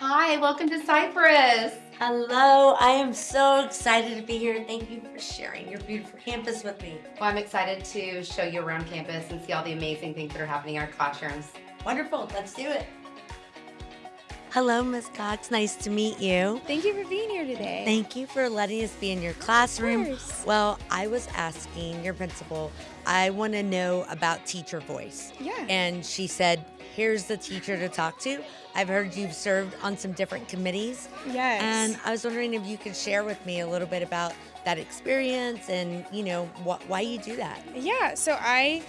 Hi, welcome to Cypress. Hello, I am so excited to be here. Thank you for sharing your beautiful campus with me. Well, I'm excited to show you around campus and see all the amazing things that are happening in our classrooms. Wonderful, let's do it. Hello, Ms. Cox. Nice to meet you. Thank you for being here today. Thank you for letting us be in your classroom. course. Well, I was asking your principal, I want to know about teacher voice. Yeah. And she said, here's the teacher to talk to. I've heard you've served on some different committees. Yes. And I was wondering if you could share with me a little bit about that experience and, you know, wh- why you do that. Yeah, so I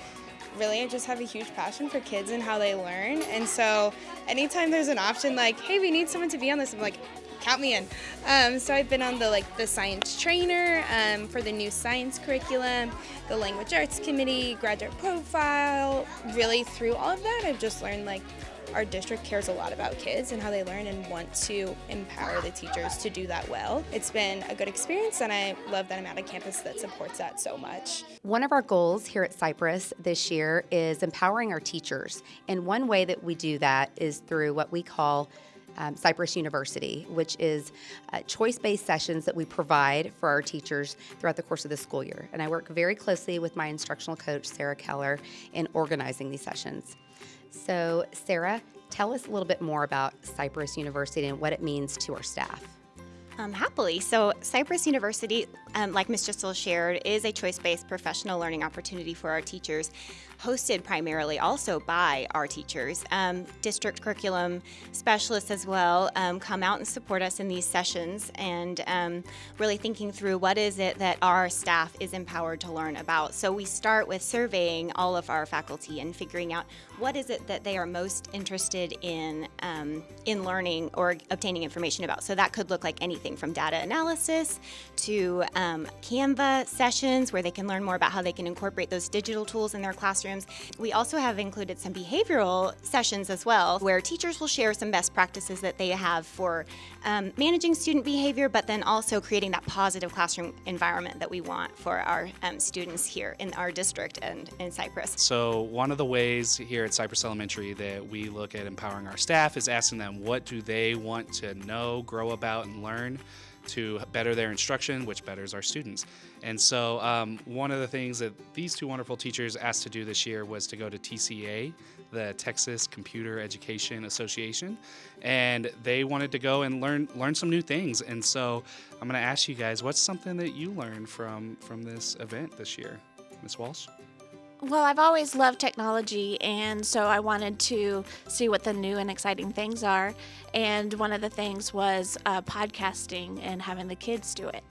really I just have a huge passion for kids and how they learn. And so anytime there's an option like, hey, we need someone to be on this, I'm like, count me in. Um, so I've been on the like the science trainer um, for the new science curriculum, the language arts committee, graduate profile. Really through all of that, I've just learned like our district cares a lot about kids and how they learn and want to empower the teachers to do that well. It's been a good experience and I love that I'm at a campus that supports that so much. One of our goals here at Cypress this year is empowering our teachers. And one way that we do that is through what we call um, Cypress University, which is uh, choice based sessions that we provide for our teachers throughout the course of the school year. And I work very closely with my instructional coach, Sarah Keller, in organizing these sessions. So, Sarah, tell us a little bit more about Cypress University and what it means to our staff. Um, happily. So, Cypress University, um, like Ms. Gistel shared, is a choice based professional learning opportunity for our teachers, hosted primarily also by our teachers. Um, district curriculum specialists as well um, come out and support us in these sessions and um, really thinking through what is it that our staff is empowered to learn about. So, we start with surveying all of our faculty and figuring out what is it that they are most interested in um, in learning or obtaining information about. So, that could look like anything from data analysis to um, Canva sessions where they can learn more about how they can incorporate those digital tools in their classrooms. We also have included some behavioral sessions as well where teachers will share some best practices that they have for um, managing student behavior, but then also creating that positive classroom environment that we want for our um, students here in our district and in Cypress. So, one of the ways here at Cypress Elementary that we look at empowering our staff is asking them what do they want to know, grow about, and learn to better their instruction, which betters our students. And so, um, one of the things that these two wonderful teachers asked to do this year was to go to TCEA, the Texas Computer Education Association, and they wanted to go and learn learn some new things. And so, I'm going to ask you guys, what's something that you learned from from this event this year, Miss Walsh? Well, I've always loved technology, and so I wanted to see what the new and exciting things are. And one of the things was uh, podcasting and having the kids do it.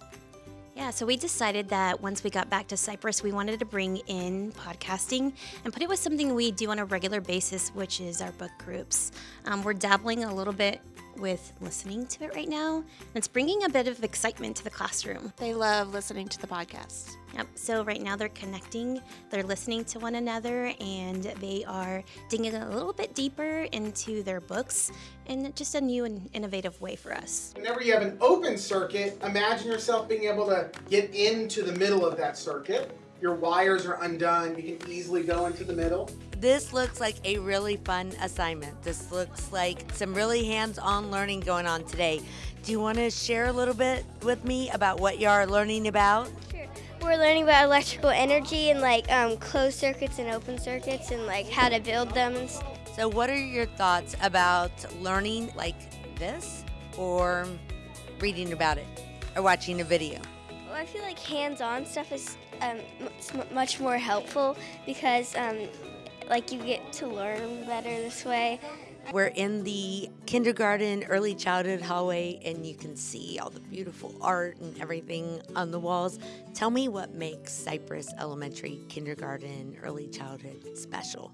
Yeah, so we decided that once we got back to Cypress, we wanted to bring in podcasting and put it with something we do on a regular basis, which is our book groups. Um, we're dabbling a little bit with listening to it right now, it's bringing a bit of excitement to the classroom. They love listening to the podcast. Yep. So right now they're connecting, they're listening to one another, and they are digging a little bit deeper into their books in just a new and innovative way for us. Whenever you have an open circuit, imagine yourself being able to get into the middle of that circuit. Your wires are undone, you can easily go into the middle. This looks like a really fun assignment. This looks like some really hands on learning going on today. Do you want to share a little bit with me about what you are learning about? Sure. We're learning about electrical energy and like um, closed circuits and open circuits and like how to build them. And So, what are your thoughts about learning like this or reading about it or watching a video? well, I feel like hands-on stuff is um, much more helpful because um, like you get to learn better this way. We're in the kindergarten, early childhood hallway, and you can see all the beautiful art and everything on the walls. Tell me what makes Cypress Elementary Kindergarten, early childhood special.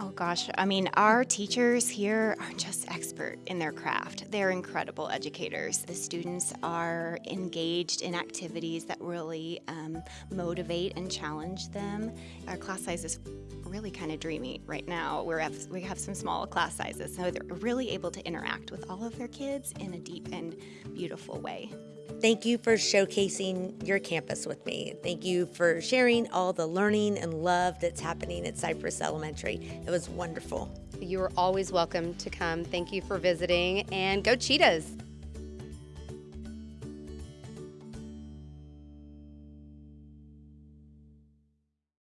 Oh gosh, I mean, our teachers here are just expert in their craft. They're incredible educators. The students are engaged in activities that really um, motivate and challenge them. Our class size is really kind of dreamy right now. We have we have some small class sizes, so they're really able to interact with all of their kids in a deep and beautiful way. Thank you for showcasing your campus with me. Thank you for sharing all the learning and love that's happening at Cypress Elementary. It was wonderful. You are always welcome to come. Thank you for visiting and go Cheetahs!